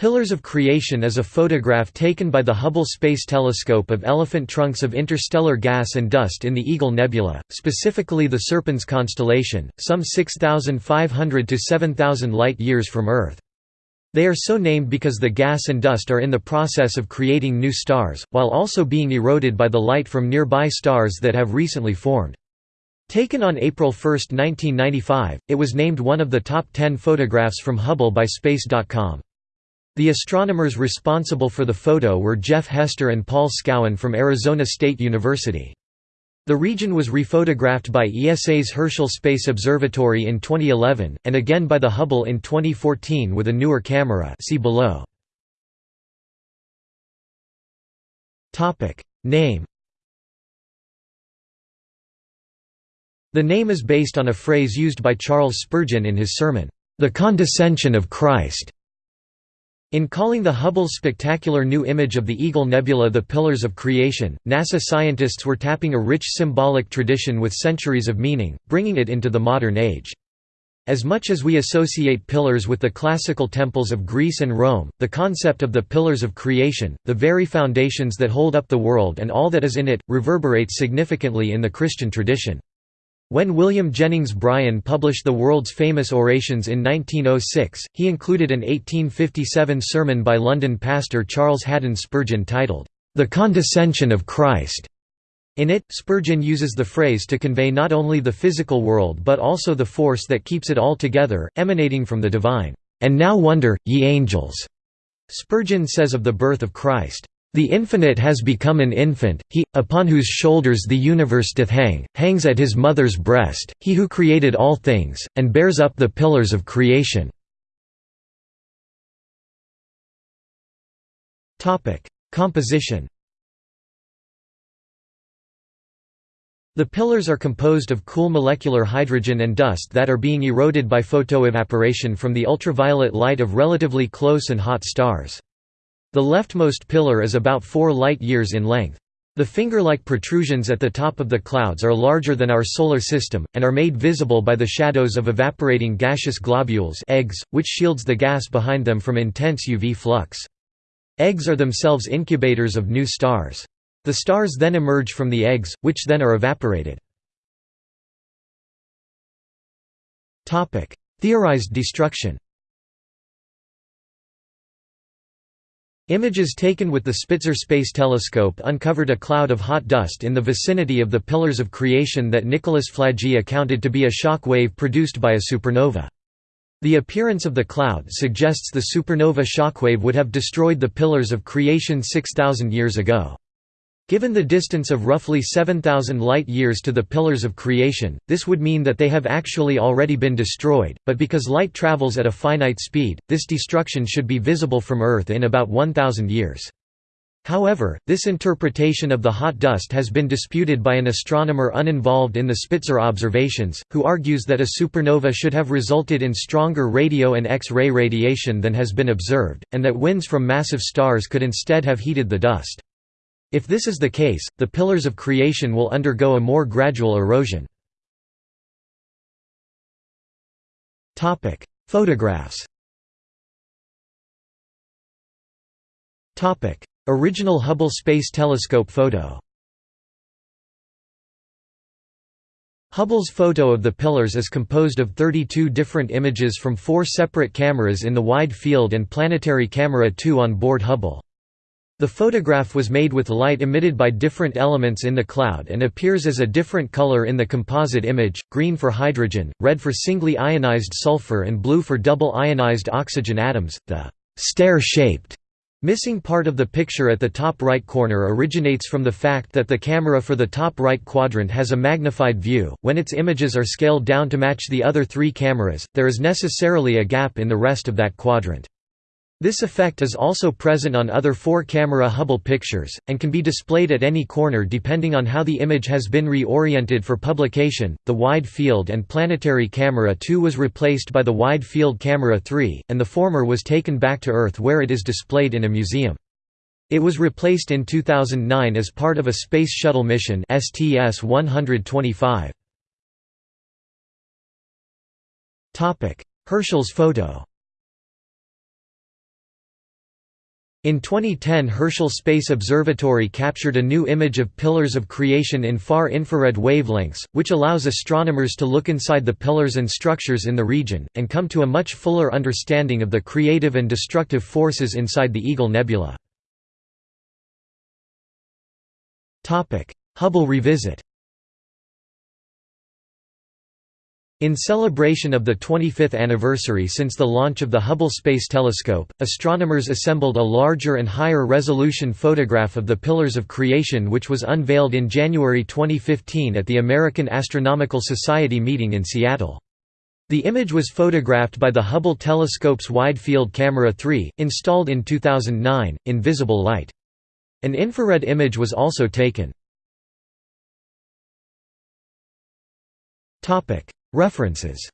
Pillars of Creation is a photograph taken by the Hubble Space Telescope of elephant trunks of interstellar gas and dust in the Eagle Nebula, specifically the Serpens constellation, some 6,500 to 7,000 light-years from Earth. They are so named because the gas and dust are in the process of creating new stars, while also being eroded by the light from nearby stars that have recently formed. Taken on April 1, 1995, it was named one of the top 10 photographs from Hubble by Space.com. The astronomers responsible for the photo were Jeff Hester and Paul Scowen from Arizona State University. The region was rephotographed by ESA's Herschel Space Observatory in 2011, and again by the Hubble in 2014 with a newer camera see below. Name The name is based on a phrase used by Charles Spurgeon in his sermon, "'The Condescension of Christ' In calling the Hubble's spectacular new image of the Eagle Nebula the Pillars of Creation, NASA scientists were tapping a rich symbolic tradition with centuries of meaning, bringing it into the modern age. As much as we associate pillars with the classical temples of Greece and Rome, the concept of the pillars of creation, the very foundations that hold up the world and all that is in it, reverberates significantly in the Christian tradition. When William Jennings Bryan published the world's famous orations in 1906, he included an 1857 sermon by London pastor Charles Haddon Spurgeon titled, "'The Condescension of Christ'". In it, Spurgeon uses the phrase to convey not only the physical world but also the force that keeps it all together, emanating from the divine, "'And now wonder, ye angels'". Spurgeon says of the birth of Christ, the Infinite has become an infant, he, upon whose shoulders the universe doth hang, hangs at his mother's breast, he who created all things, and bears up the pillars of creation." Composition The pillars are composed of cool molecular hydrogen and dust that are being eroded by photoevaporation from the ultraviolet light of relatively close and hot stars. The leftmost pillar is about 4 light-years in length. The finger-like protrusions at the top of the clouds are larger than our Solar System, and are made visible by the shadows of evaporating gaseous globules eggs, which shields the gas behind them from intense UV flux. Eggs are themselves incubators of new stars. The stars then emerge from the eggs, which then are evaporated. Theorized destruction Images taken with the Spitzer Space Telescope uncovered a cloud of hot dust in the vicinity of the Pillars of Creation that Nicholas Flagey accounted to be a shock wave produced by a supernova. The appearance of the cloud suggests the supernova shockwave would have destroyed the Pillars of Creation 6,000 years ago. Given the distance of roughly 7,000 light-years to the pillars of creation, this would mean that they have actually already been destroyed, but because light travels at a finite speed, this destruction should be visible from Earth in about 1,000 years. However, this interpretation of the hot dust has been disputed by an astronomer uninvolved in the Spitzer observations, who argues that a supernova should have resulted in stronger radio and X-ray radiation than has been observed, and that winds from massive stars could instead have heated the dust. If this is the case, the pillars of creation will undergo a more gradual erosion. Photographs Original Hubble Space Telescope photo Hubble's photo of the pillars is composed of 32 different images from four separate cameras in the Wide Field and Planetary Camera 2 on board Hubble. The photograph was made with light emitted by different elements in the cloud and appears as a different color in the composite image, green for hydrogen, red for singly ionized sulfur and blue for double ionized oxygen atoms. The stair-shaped missing part of the picture at the top right corner originates from the fact that the camera for the top right quadrant has a magnified view. When its images are scaled down to match the other three cameras, there is necessarily a gap in the rest of that quadrant. This effect is also present on other four-camera Hubble pictures, and can be displayed at any corner depending on how the image has been reoriented for publication. The Wide Field and Planetary Camera 2 was replaced by the Wide Field Camera 3, and the former was taken back to Earth where it is displayed in a museum. It was replaced in 2009 as part of a Space Shuttle mission STS-125. Herschel's photo In 2010 Herschel Space Observatory captured a new image of pillars of creation in far infrared wavelengths, which allows astronomers to look inside the pillars and structures in the region, and come to a much fuller understanding of the creative and destructive forces inside the Eagle Nebula. Hubble revisit In celebration of the 25th anniversary since the launch of the Hubble Space Telescope, astronomers assembled a larger and higher resolution photograph of the Pillars of Creation which was unveiled in January 2015 at the American Astronomical Society meeting in Seattle. The image was photographed by the Hubble telescope's Wide Field Camera 3, installed in 2009, in visible light. An infrared image was also taken. References